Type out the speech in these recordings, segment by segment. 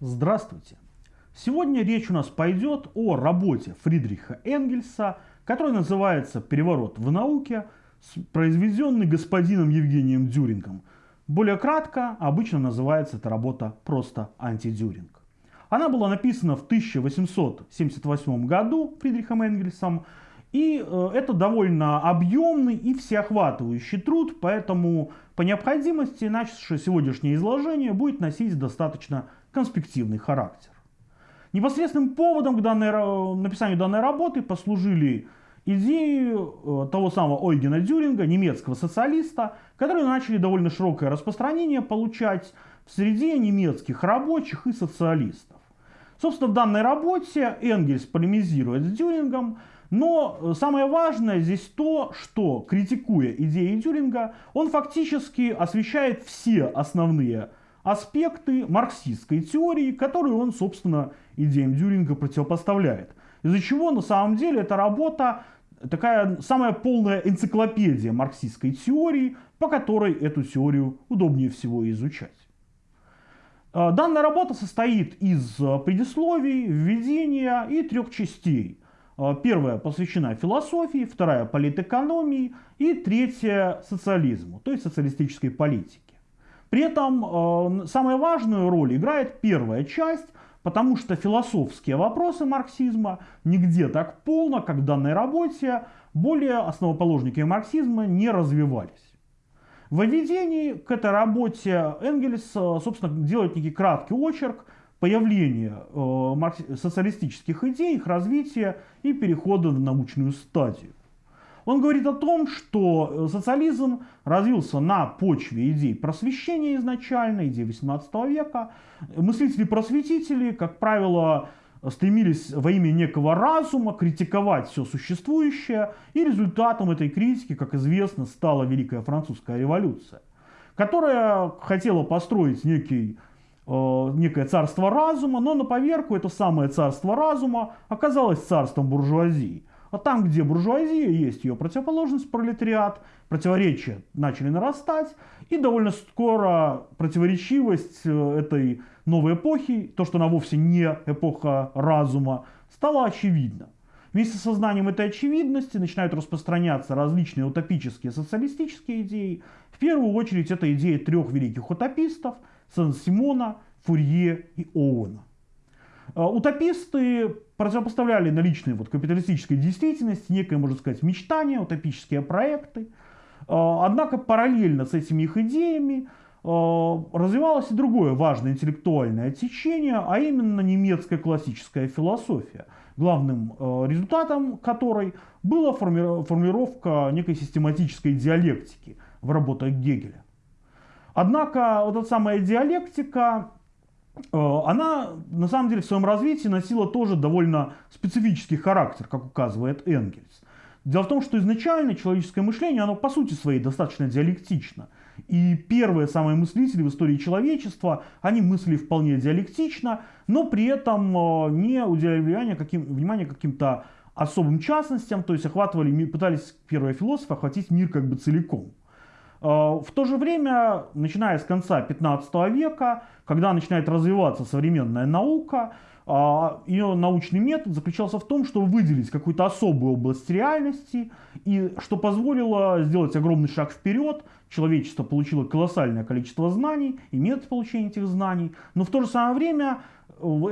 Здравствуйте! Сегодня речь у нас пойдет о работе Фридриха Энгельса, которая называется «Переворот в науке», произведенный господином Евгением Дюрингом. Более кратко, обычно называется эта работа просто «Антидюринг». Она была написана в 1878 году Фридрихом Энгельсом, и э, это довольно объемный и всеохватывающий труд, поэтому по необходимости наше сегодняшнее изложение будет носить достаточно конспективный характер. Непосредственным поводом к данной, написанию данной работы послужили идеи э, того самого Ойгена Дюринга, немецкого социалиста, которые начали довольно широкое распространение получать в среде немецких рабочих и социалистов. Собственно, в данной работе Энгельс полемизирует с Дюрингом, но э, самое важное здесь то, что, критикуя идеи Дюринга, он фактически освещает все основные аспекты марксистской теории, которую он, собственно, идеям Дюринга противопоставляет. Из-за чего на самом деле эта работа такая самая полная энциклопедия марксистской теории, по которой эту теорию удобнее всего изучать. Э, данная работа состоит из предисловий, введения и трех частей – Э, первая посвящена философии, вторая политэкономии и третья социализму, то есть социалистической политике. При этом э, самую важную роль играет первая часть, потому что философские вопросы марксизма нигде так полно, как в данной работе, более основоположники марксизма не развивались. В введении к этой работе Энгельс, э, собственно, делает некий краткий очерк появления э, социалистических идей, их развития и перехода в научную стадию. Он говорит о том, что э, социализм развился на почве идей просвещения изначально, идей 18 века. Мыслители-просветители, как правило, стремились во имя некого разума критиковать все существующее, и результатом этой критики, как известно, стала Великая Французская революция, которая хотела построить некий некое царство разума, но на поверку это самое царство разума оказалось царством буржуазии. А там, где буржуазия, есть ее противоположность, пролетариат, противоречия начали нарастать, и довольно скоро противоречивость э, этой новой эпохи, то, что она вовсе не эпоха разума, стала очевидна. Вместе с сознанием этой очевидности начинают распространяться различные утопические социалистические идеи. В первую очередь это идея трех великих утопистов – Сен-Симона, Фурье и Оуэна. А, утописты противопоставляли наличные вот капиталистической действительности некое, можно сказать, мечтание, утопические проекты. А, однако параллельно с этими их идеями а, развивалось и другое важное интеллектуальное течение, а именно немецкая классическая философия, главным результатом которой была формулировка некой систематической диалектики в работах Гегеля. Однако вот эта самая диалектика, э, она на самом деле в своем развитии носила тоже довольно специфический характер, как указывает Энгельс. Дело в том, что изначально человеческое мышление, оно по сути своей достаточно диалектично. И первые самые мыслители в истории человечества, они мыслили вполне диалектично, но при этом э, не уделяли внимания, каким, внимания каким-то особым частностям, то есть охватывали, пытались первые философы охватить мир как бы целиком. А, в то же время, начиная с конца 15 века, когда начинает развиваться современная наука, а, ее научный метод заключался в том, чтобы выделить какую-то особую область реальности, и что позволило сделать огромный шаг вперед. Человечество получило колоссальное количество знаний и метод получения этих знаний, но в то же самое время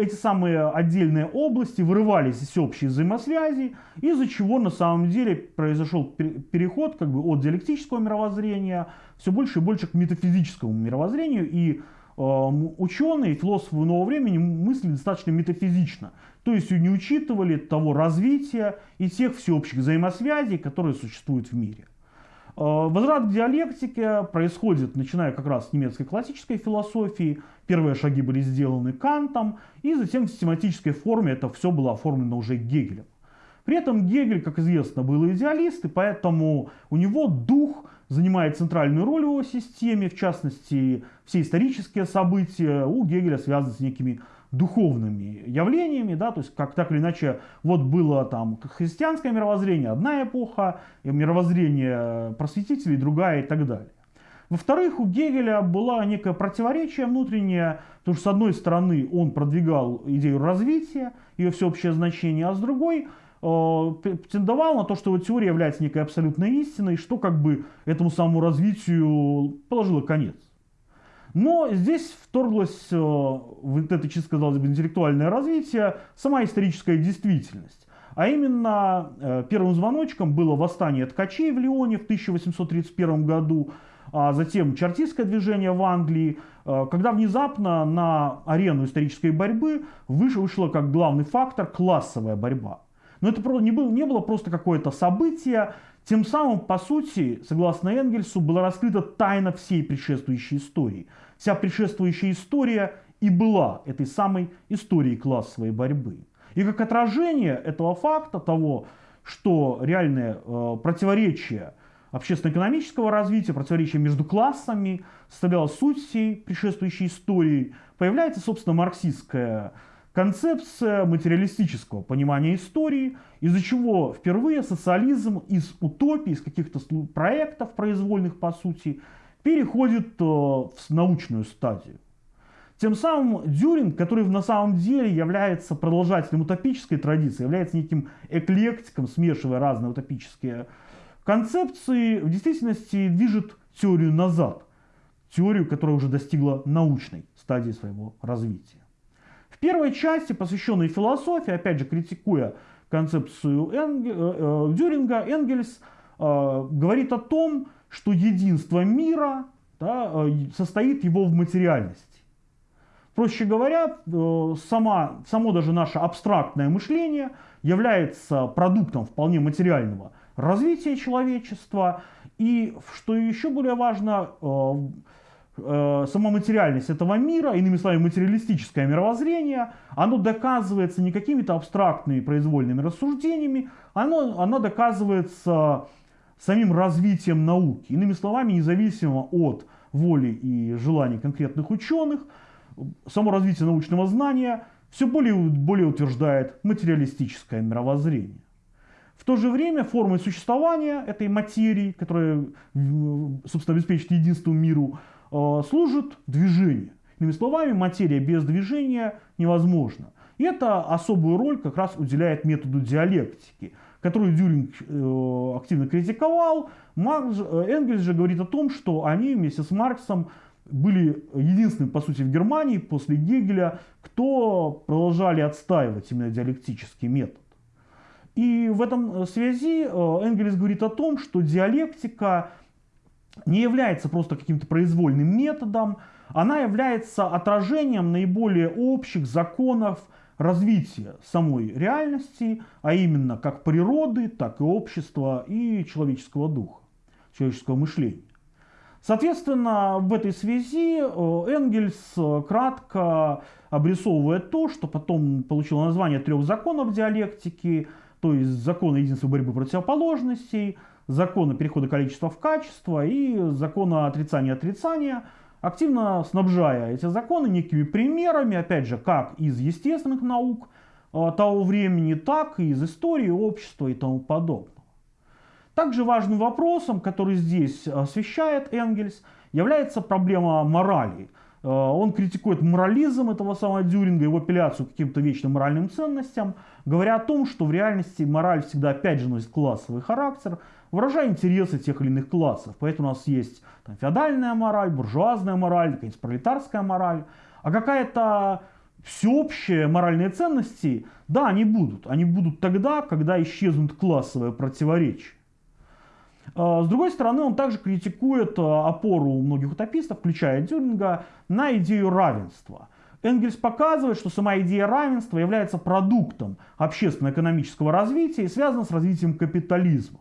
эти самые отдельные области вырывались из общей взаимосвязи, из-за чего на самом деле произошел переход как бы, от диалектического мировоззрения все больше и больше к метафизическому мировоззрению, и э, ученые, философы нового времени мыслили достаточно метафизично, то есть не учитывали того развития и тех всеобщих взаимосвязей, которые существуют в мире. Э, возврат к диалектике происходит, начиная как раз с немецкой классической философии. Первые шаги были сделаны Кантом, и затем в систематической форме это все было оформлено уже Гегелем. При этом Гегель, как известно, был идеалист, и поэтому у него дух занимает центральную роль в его системе, в частности, все исторические события у Гегеля связаны с некими духовными явлениями, да, то есть как так или иначе, вот было там христианское мировоззрение, одна эпоха, мировоззрение просветителей, другая и так далее. Во-вторых, у Гегеля было некое противоречие внутреннее, потому что с одной стороны он продвигал идею развития, ее всеобщее значение, а с другой э, претендовал на то, что его теория является некой абсолютной истиной, что как бы этому самому развитию положило конец. Но здесь вторглось э, в это, чисто казалось интеллектуальное развитие сама историческая действительность. А именно э, первым звоночком было восстание ткачей в Лионе в 1831 году, а затем чартистское движение в Англии, э, когда внезапно на арену исторической борьбы вышло как главный фактор классовая борьба. Но это не было, не было просто какое-то событие, тем самым, по сути, согласно Энгельсу, была раскрыта тайна всей предшествующей истории. Вся предшествующая история и была этой самой историей классовой борьбы. И как отражение этого факта, того, что реальное э, противоречие общественно-экономического развития, противоречие между классами составляло суть всей предшествующей истории, появляется, собственно, марксистская концепция материалистического понимания истории, из-за чего впервые социализм из утопии, из каких-то проектов произвольных, по сути, переходит э, в научную стадию. Тем самым Дюринг, который на самом деле является продолжателем утопической традиции, является неким эклектиком, смешивая разные утопические концепции, в действительности движет теорию назад. Теорию, которая уже достигла научной стадии своего развития. В первой части, посвященной философии, опять же критикуя концепцию Энг... Э, э, Дюринга, Энгельс э, говорит о том, что единство мира да, э, состоит его в материальности. Проще говоря, э, сама, само даже наше абстрактное мышление является продуктом вполне материального развития человечества. И, что еще более важно, Э, сама материальность этого мира, иными словами, материалистическое мировоззрение, оно доказывается не какими-то абстрактными произвольными рассуждениями, оно, оно доказывается самим развитием науки. Иными словами, независимо от воли и желаний конкретных ученых, само развитие научного знания все более более утверждает материалистическое мировоззрение. В то же время формой существования этой материи, которая, собственно, обеспечит единство миру, Э, служит движение. Иными словами, материя без движения невозможна. И это особую роль как раз уделяет методу диалектики, которую Дюринг э, активно критиковал. Маркс, э, Энгельс же говорит о том, что они вместе с Марксом были единственными, по сути, в Германии после Гегеля, кто продолжали отстаивать именно диалектический метод. И в этом связи Энгельс говорит о том, что диалектика не является просто каким-то произвольным методом, она является отражением наиболее общих законов развития самой реальности, а именно как природы, так и общества и человеческого духа, человеческого мышления. Соответственно, в этой связи э, Энгельс э, кратко обрисовывает то, что потом получило название трех законов диалектики, то есть закона единства борьбы противоположностей, закона перехода количества в качество и закона отрицания отрицания, активно снабжая эти законы некими примерами, опять же, как из естественных наук э, того времени, так и из истории общества и тому подобного. Также важным вопросом, который здесь освещает Энгельс, является проблема морали. Э, он критикует морализм этого самого Дюринга, его апелляцию к каким-то вечным моральным ценностям, говоря о том, что в реальности мораль всегда опять же носит классовый характер, выражая интересы тех или иных классов. Поэтому у нас есть там, феодальная мораль, буржуазная мораль, какая-нибудь пролетарская мораль. А какая-то всеобщие моральные ценности, да, они будут. Они будут тогда, когда исчезнут классовые противоречия. А, с другой стороны, он также критикует а, опору многих утопистов, включая Дюринга, на идею равенства. Энгельс показывает, что сама идея равенства является продуктом общественно-экономического развития и связана с развитием капитализма.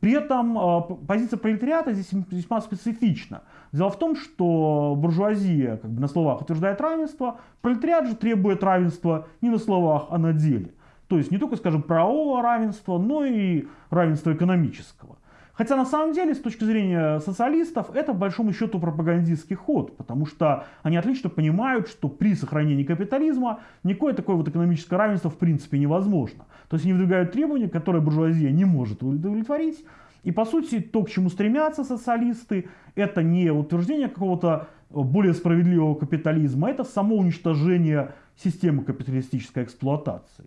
При этом а, позиция пролетариата здесь весьма специфична. Дело в том, что буржуазия как бы на словах утверждает равенство, пролетариат же требует равенства не на словах, а на деле. То есть не только, скажем, правового равенства, но и равенства экономического. Хотя на самом деле, с точки зрения социалистов, это по большому счету пропагандистский ход, потому что они отлично понимают, что при сохранении капитализма никакое такое вот экономическое равенство в принципе невозможно. То есть они выдвигают требования, которые буржуазия не может удовлетворить, И по сути, то, к чему стремятся социалисты, это не утверждение какого-то более справедливого капитализма, а это само уничтожение системы капиталистической эксплуатации.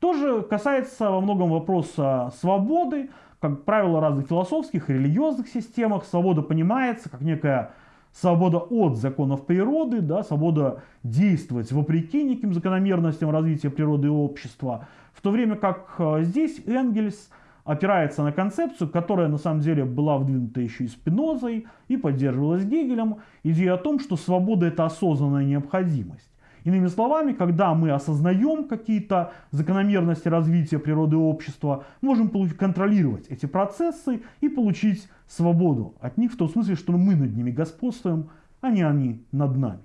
Тоже касается во многом вопроса свободы, как правило, разных философских и религиозных системах. Свобода понимается как некая свобода от законов природы, да, свобода действовать вопреки неким закономерностям развития природы и общества, в то время как э, здесь Энгельс опирается на концепцию, которая на самом деле была вдвинута еще и Спинозой и поддерживалась Гегелем, идея о том, что свобода это осознанная необходимость. Иными словами, когда мы осознаем какие-то закономерности развития природы и общества, можем контролировать эти процессы и получить свободу от них в том смысле, что мы над ними господствуем, а не они над нами.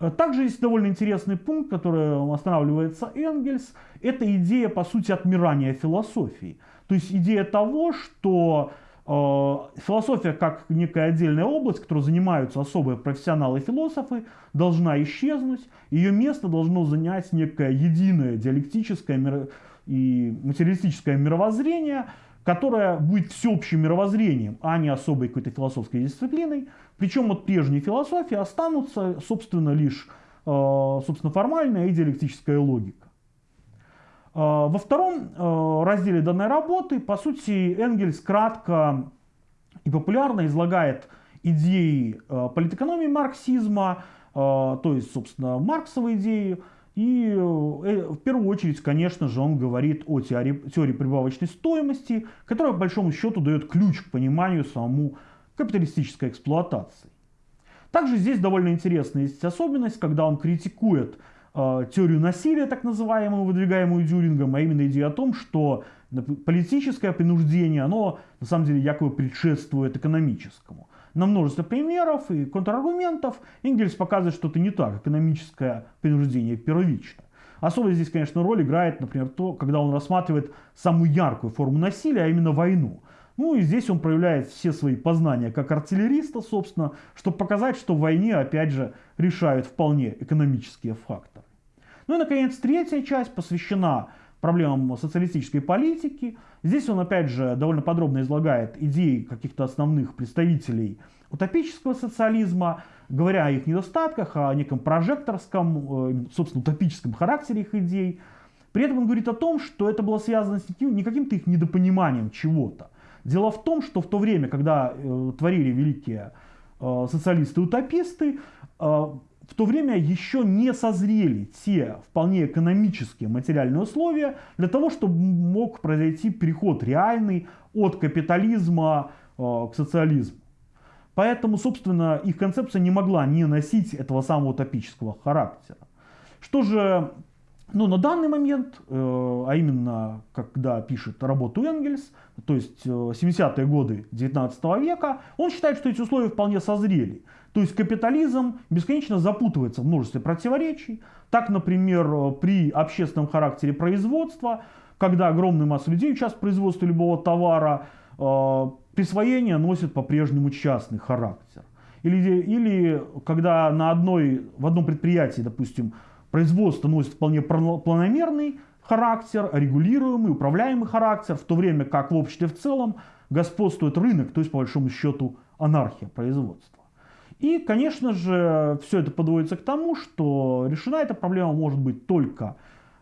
Э, также есть довольно интересный пункт, который останавливается Энгельс. Это идея, по сути, отмирания философии. То есть идея того, что философия как некая отдельная область, которой занимаются особые профессионалы-философы, должна исчезнуть. Ее место должно занять некое единое диалектическое и материалистическое мировоззрение, которое будет всеобщим мировоззрением, а не особой какой-то философской дисциплиной. Причем от прежней философии останутся, собственно, лишь э, собственно, формальная и диалектическая логика. Э, во втором э, разделе данной работы, по сути, Энгельс кратко и популярно излагает идеи политэкономии марксизма, то есть, собственно, марксовые идеи, и в первую очередь, конечно же, он говорит о теории, теории прибавочной стоимости, которая, по большому счету, дает ключ к пониманию самому капиталистической эксплуатации. Также здесь довольно интересная есть особенность, когда он критикует э, теорию насилия, так называемую, выдвигаемую Дюрингом, а именно идею о том, что политическое принуждение, оно на самом деле якобы предшествует экономическому. На множество примеров и контраргументов Энгельс показывает, что это не так, экономическое принуждение первично. Особо здесь, конечно, роль играет, например, то, когда он рассматривает самую яркую форму насилия, а именно войну. Ну и здесь он проявляет все свои познания как артиллериста, собственно, чтобы показать, что в войне, опять же, решают вполне экономические факторы. Ну и, наконец, третья часть посвящена проблемам социалистической политики. Здесь он, опять же, довольно подробно излагает идеи каких-то основных представителей утопического социализма, говоря о их недостатках, о неком прожекторском, э, собственно, утопическом характере их идей. При этом он говорит о том, что это было связано с не каким-то их недопониманием чего-то, Дело в том, что в то время, когда э, творили великие э, социалисты-утописты, в то время еще не созрели те вполне экономические материальные условия для того, чтобы мог произойти переход реальный от капитализма э, к социализму. Поэтому, собственно, их концепция не могла не носить этого самого утопического характера. Что же но на данный момент, э, а именно когда пишет работу Энгельс, то есть 70-е э, годы 19 века, он считает, что эти условия вполне созрели. То есть капитализм бесконечно запутывается в множестве противоречий. Так, например, э, при общественном характере производства, когда огромная масса людей участвует в производстве любого товара, присвоение носит по-прежнему частный характер. Или, или когда на одной, в одном предприятии, допустим, Производство носит вполне планомерный характер, регулируемый, управляемый характер, в то время как в обществе в целом господствует рынок, то есть по большому счету анархия производства. И, конечно же, все это подводится к тому, что решена эта проблема может быть только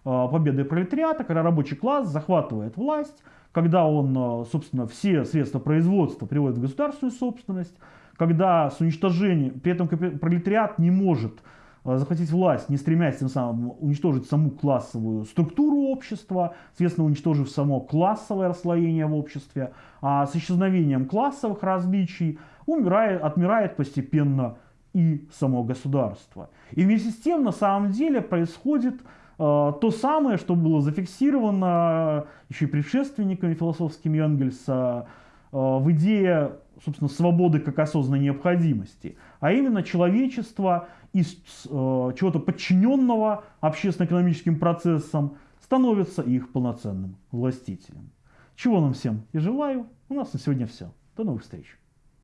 э, победой пролетариата, когда рабочий класс захватывает власть, когда он, э, собственно, все средства производства приводит в государственную собственность, когда с уничтожением, при этом пролетариат не может захватить власть, не стремясь тем самым уничтожить саму классовую структуру общества, соответственно, уничтожив само классовое расслоение в обществе, а с исчезновением классовых различий умирает, отмирает постепенно и само государство. И вместе с тем, на самом деле, происходит э, то самое, что было зафиксировано еще и предшественниками философскими Энгельса э, в идее, собственно, свободы как осознанной необходимости, а именно человечество из э, чего-то подчиненного общественно-экономическим процессам становится их полноценным властителем. Чего нам всем и желаю. У нас на сегодня все. До новых встреч.